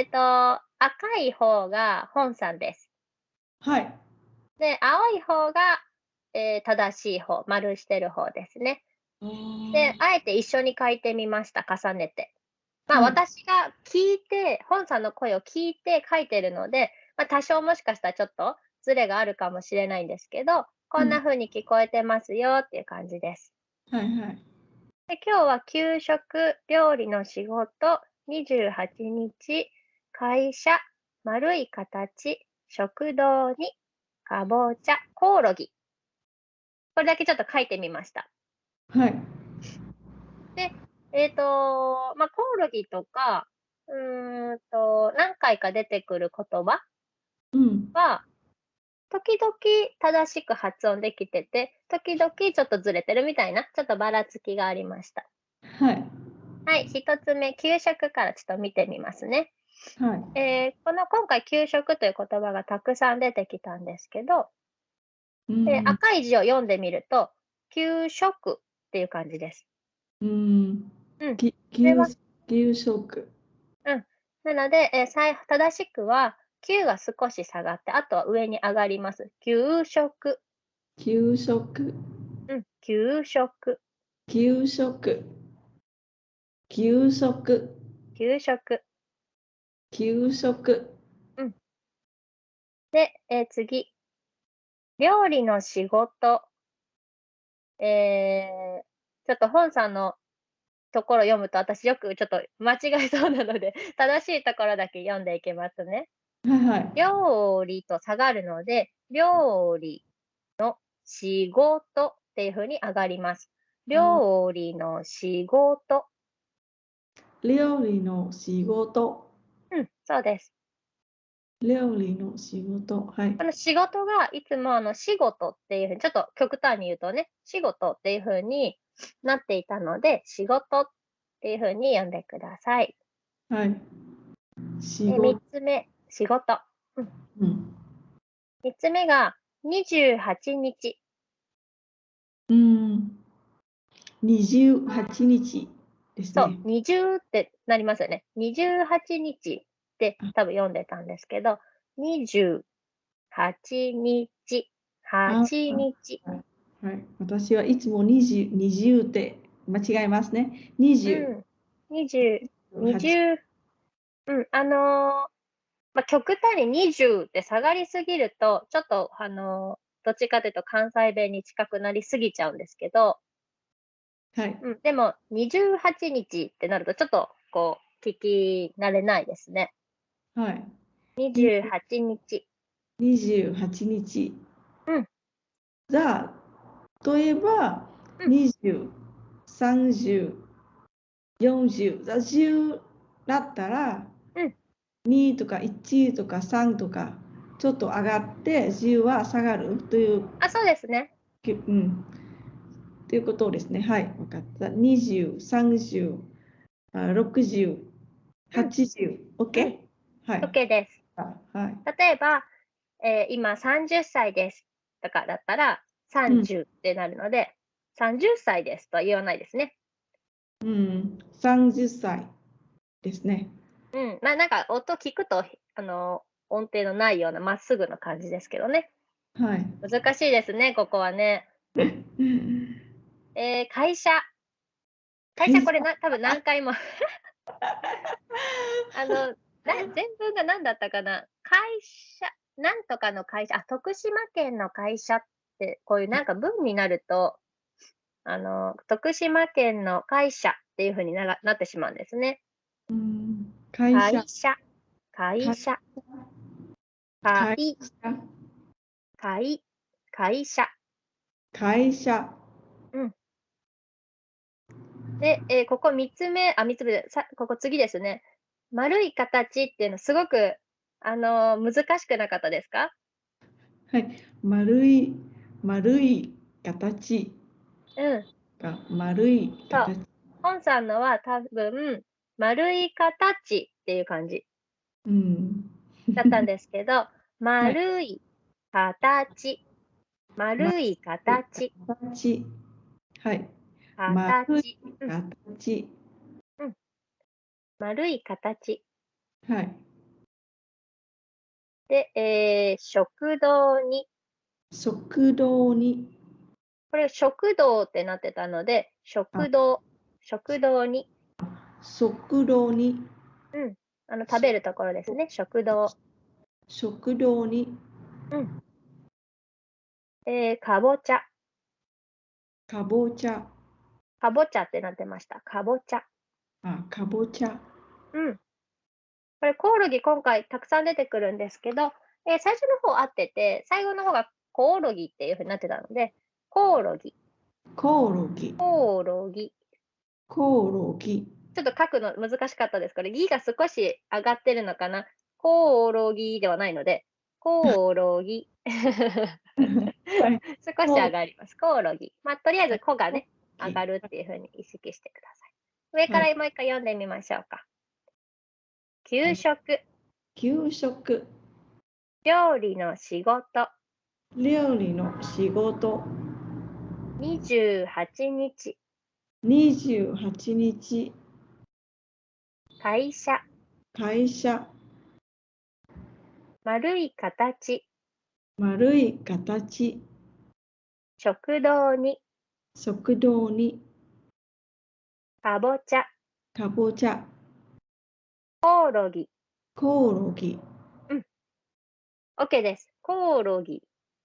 えっ、と、赤い方が本さんです。はい。で、青い方が、えー正しい方、丸してる方ですね。で、あえて一緒に書いてみました、重ねて。まあ、はい私が聞いて、本さんの声を聞いて書いてるので、まあ、多少もしかしたらちょっとズレがあるかもしれないんですけど、こんな風に聞こえてますよっていう感じです。はいはい。で今日は給食、料理の仕事、28日、会社、丸い形、食堂に、かぼちゃ、コオロギ。これだけちょっと書いてみました。はい。えっ、と、まあ、コオロギとか、うーんと、何回か出てくる言葉うん。は、時々正しく発音できてて、時々ちょっとずれてるみたいな、ちょっとばらつきがありました。はい。はい、一つ目、給食からちょっと見てみますね。はい。えーこの今回、給食という言葉がたくさん出てきたんですけど、うんえー赤い字を読んでみると、給食っていう感じです。うん。うんき給給食。なので、えー正しくは、給が少し下がって、あとは上に上がります。給食。給食。うん、給食。給食。給食。給食。給食。で、えー次。料理の仕事。えーちょっと本さんのところ読むと私よくちょっと間違えそうなので、正しいところだけ読んでいきますね。はいはい。料理と下がるので、料理の仕事っていう風に上がります。料理の仕事。料理の仕事。うん、そうです。料理の仕事。はいこ。の仕事がいつもあの仕事っていうふうに、ちょっと極端に言うとね、仕事っていうふうになっていたので、仕事っていうふうに読んでください。はい。で仕3事。つ目、仕事。うん。3つ目が28日。うん。28日ですそう、ね。20ってなりますよね。28日って多分読んでたんですけど、28日、8日。はい。私はいつも20、20って間違えますね。う20。ん、20、20、うん、あのーまあ、極端に20って下がりすぎると、ちょっと、あのーどっちかというと関西弁に近くなりすぎちゃうんですけど、はい。うん、でも、28日ってなると、ちょっと、こう、聞き慣れないですね。はい。28日。28日。うん。じゃあ、例えば、うん20、30、40、じゃあ10だったら、うん2とか1とか3とか、ちょっと上がって、10は下がるという、あ、そうですね。うん、ということですね。はい、分かった。20、30、あ60、80、OK? はい。OK です。あはい。例えば、えー今30歳ですとかだったら、30ってなるので、30歳ですとは言わないですね。うん、30歳ですね。うん。まあなんか音聞くと、あの、音程のないようなまっすぐな感じですけどね。はい。難しいですね、ここはね。えー会社。会社これな、多分何回も。あの、な全文が何だったかな？会社、なんとかの会社、あ、徳島県の会社って、こういうなんか文になると、あの、徳島県の会社っていうふうにながなってしまうんですね。うん会社。会社、会社、会会、会、会社。会社で、えーここ3つ目、あ、3つ目で、さここ次ですね。丸い形っていうのすごく、あのー難しくなかったですか？はい。丸い、丸い形うん。が丸い形。本さんのは多分、丸い形っていう感じうん。だったんですけど、丸い形、丸い形、形。はい。形、うん形。丸い形。はい。で、えー食堂に、食堂に、これ食堂ってなってたので、食堂、食堂に、食堂に、あの食べるところですね、食。堂。食堂に、えーかぼちゃ、かぼちゃ、かぼちゃってなってました。かぼちゃ。あ、かぼちゃ、うん。これ、コオロギ今回たくさん出てくるんですけど、えー最初の方合ってて、最後の方がコオロギっていうふうになってたので、コオロギ、コオロギ、コオロギ。コオロギ、ちょっと書くの難しかったです。これ、ギが少し上がってるのかな？コオロギではないので、コオロギ。はい、少し上がります。コオロギ。まあ、とりあえず、コがね、はい上がるっていうふうに意識してください。上からもう一回読んでみましょうか。給食、給食、料理の仕事、料理の仕事、28日、28日、会社、会社、丸い形、丸い形、食堂に、食堂に、かぼちゃ、かぼちゃ、コオロギ。コオロギ、OK です。コオロギ。